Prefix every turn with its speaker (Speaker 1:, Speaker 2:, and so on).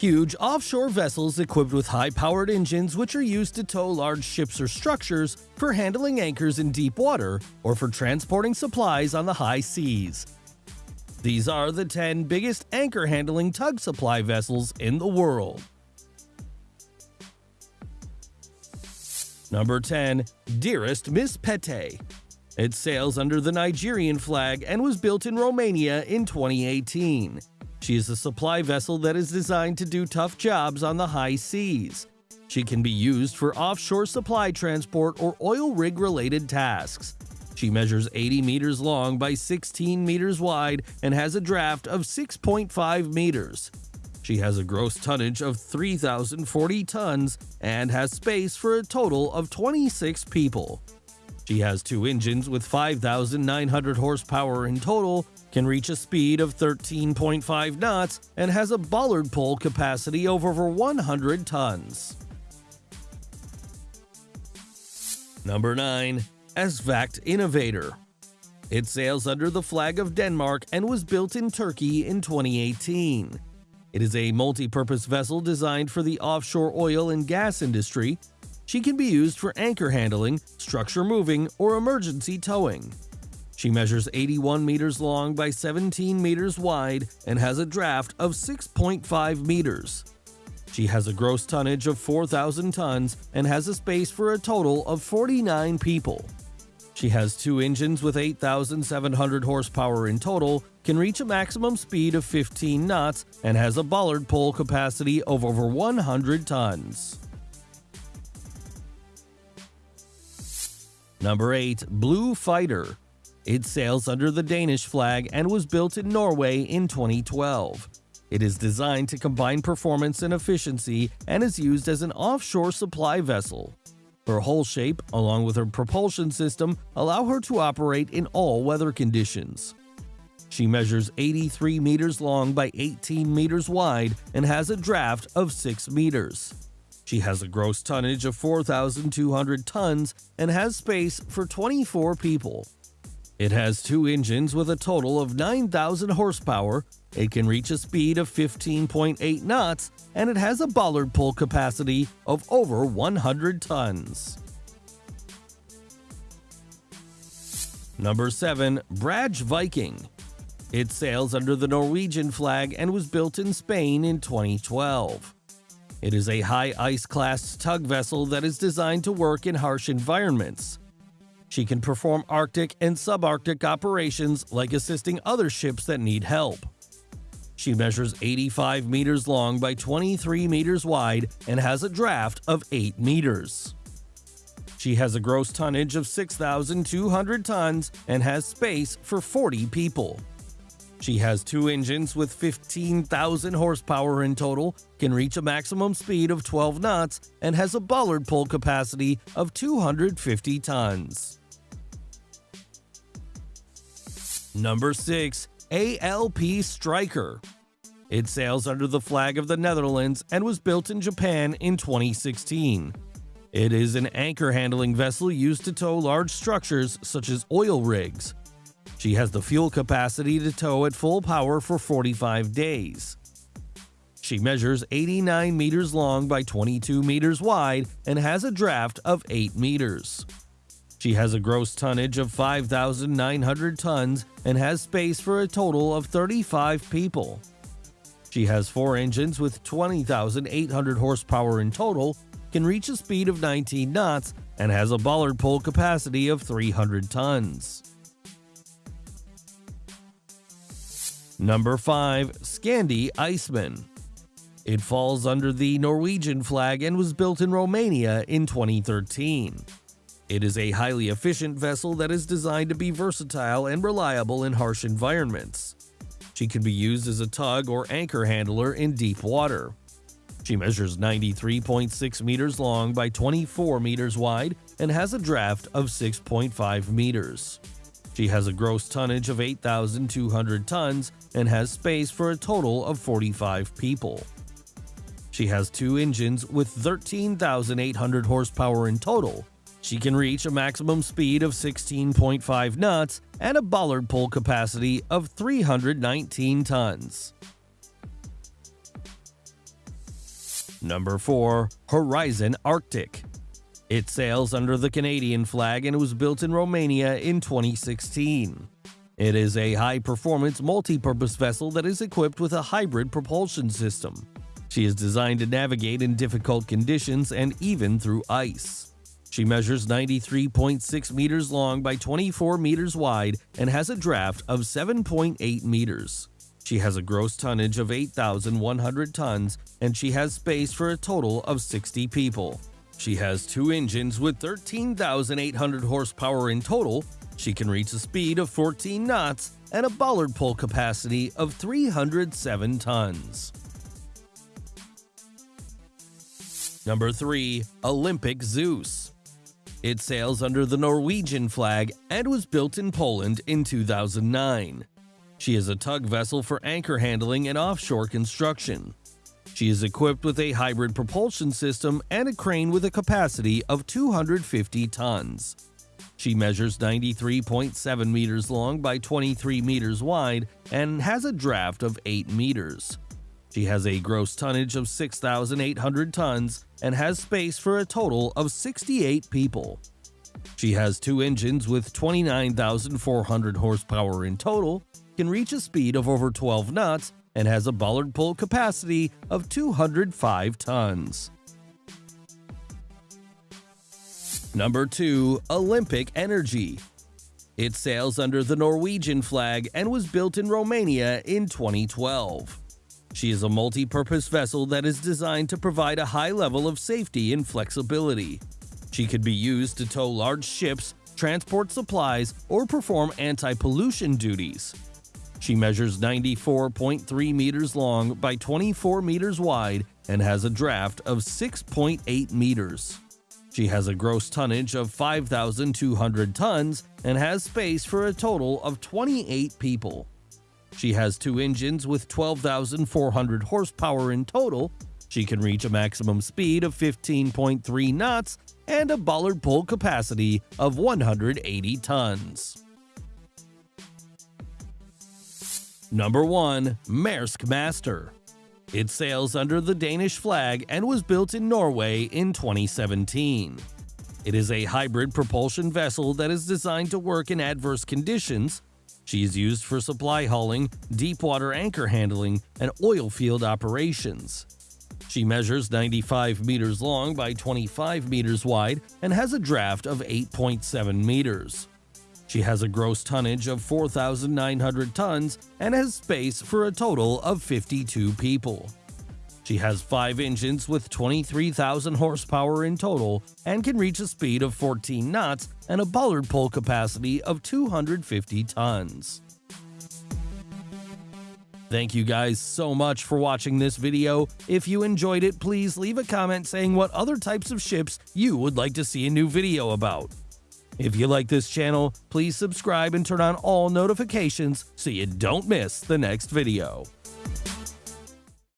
Speaker 1: Huge offshore vessels equipped with high-powered engines which are used to tow large ships or structures for handling anchors in deep water or for transporting supplies on the high seas. These are the 10 biggest anchor handling tug supply vessels in the world. Number 10. Dearest Miss Pete. It sails under the Nigerian flag and was built in Romania in 2018. She is a supply vessel that is designed to do tough jobs on the high seas. She can be used for offshore supply transport or oil rig related tasks. She measures 80 meters long by 16 meters wide and has a draft of 6.5 meters. She has a gross tonnage of 3,040 tons and has space for a total of 26 people. She has two engines with 5,900 horsepower in total can reach a speed of 13.5 knots, and has a bollard pull capacity of over 100 tons. Number 9. Esvagt Innovator It sails under the flag of Denmark and was built in Turkey in 2018. It is a multi-purpose vessel designed for the offshore oil and gas industry. She can be used for anchor handling, structure moving, or emergency towing. She measures 81 meters long by 17 meters wide and has a draft of 6.5 meters. She has a gross tonnage of 4,000 tons and has a space for a total of 49 people. She has two engines with 8,700 horsepower in total, can reach a maximum speed of 15 knots, and has a bollard pull capacity of over 100 tons. Number 8. Blue Fighter it sails under the Danish flag and was built in Norway in 2012. It is designed to combine performance and efficiency and is used as an offshore supply vessel. Her hull shape, along with her propulsion system, allow her to operate in all weather conditions. She measures 83 meters long by 18 meters wide and has a draft of 6 meters. She has a gross tonnage of 4,200 tons and has space for 24 people. It has two engines with a total of 9,000 horsepower, it can reach a speed of 15.8 knots, and it has a bollard pull capacity of over 100 tons. Number 7. Brage Viking It sails under the Norwegian flag and was built in Spain in 2012. It is a high ice class tug vessel that is designed to work in harsh environments. She can perform Arctic and subarctic operations like assisting other ships that need help. She measures 85 meters long by 23 meters wide and has a draft of 8 meters. She has a gross tonnage of 6,200 tons and has space for 40 people. She has two engines with 15,000 horsepower in total, can reach a maximum speed of 12 knots, and has a bollard pull capacity of 250 tons. Number 6. ALP Striker It sails under the flag of the Netherlands and was built in Japan in 2016. It is an anchor handling vessel used to tow large structures such as oil rigs. She has the fuel capacity to tow at full power for 45 days. She measures 89 meters long by 22 meters wide and has a draft of 8 meters. She has a gross tonnage of 5,900 tons and has space for a total of 35 people. She has four engines with 20,800 horsepower in total, can reach a speed of 19 knots, and has a bollard pull capacity of 300 tons. Number 5. Scandi Iceman It falls under the Norwegian flag and was built in Romania in 2013. It is a highly efficient vessel that is designed to be versatile and reliable in harsh environments. She can be used as a tug or anchor handler in deep water. She measures 93.6 meters long by 24 meters wide and has a draft of 6.5 meters. She has a gross tonnage of 8,200 tons and has space for a total of 45 people. She has two engines with 13,800 horsepower in total she can reach a maximum speed of 16.5 knots and a bollard pull capacity of 319 tons. Number 4. Horizon Arctic. It sails under the Canadian flag and was built in Romania in 2016. It is a high-performance multi-purpose vessel that is equipped with a hybrid propulsion system. She is designed to navigate in difficult conditions and even through ice. She measures 93.6 meters long by 24 meters wide and has a draft of 7.8 meters. She has a gross tonnage of 8,100 tons and she has space for a total of 60 people. She has two engines with 13,800 horsepower in total. She can reach a speed of 14 knots and a bollard pull capacity of 307 tons. Number 3. Olympic Zeus. It sails under the Norwegian flag and was built in Poland in 2009. She is a tug vessel for anchor handling and offshore construction. She is equipped with a hybrid propulsion system and a crane with a capacity of 250 tons. She measures 93.7 meters long by 23 meters wide and has a draft of 8 meters. She has a gross tonnage of 6,800 tons and has space for a total of 68 people. She has two engines with 29,400 horsepower in total can reach a speed of over 12 knots and has a bollard pull capacity of 205 tons. Number 2. Olympic Energy It sails under the Norwegian flag and was built in Romania in 2012. She is a multi-purpose vessel that is designed to provide a high level of safety and flexibility. She could be used to tow large ships, transport supplies, or perform anti-pollution duties. She measures 94.3 meters long by 24 meters wide and has a draft of 6.8 meters. She has a gross tonnage of 5,200 tons and has space for a total of 28 people. She has two engines with 12,400 horsepower in total. She can reach a maximum speed of 15.3 knots and a bollard pull capacity of 180 tons. Number 1. Maersk Master It sails under the Danish flag and was built in Norway in 2017. It is a hybrid propulsion vessel that is designed to work in adverse conditions. She is used for supply hauling, deep water anchor handling, and oil field operations. She measures 95 meters long by 25 meters wide and has a draft of 8.7 meters. She has a gross tonnage of 4,900 tons and has space for a total of 52 people. She has five engines with 23,000 horsepower in total and can reach a speed of 14 knots and a bollard pull capacity of 250 tons. Thank you guys so much for watching this video. If you enjoyed it, please leave a comment saying what other types of ships you would like to see a new video about. If you like this channel, please subscribe and turn on all notifications so you don't miss the next video.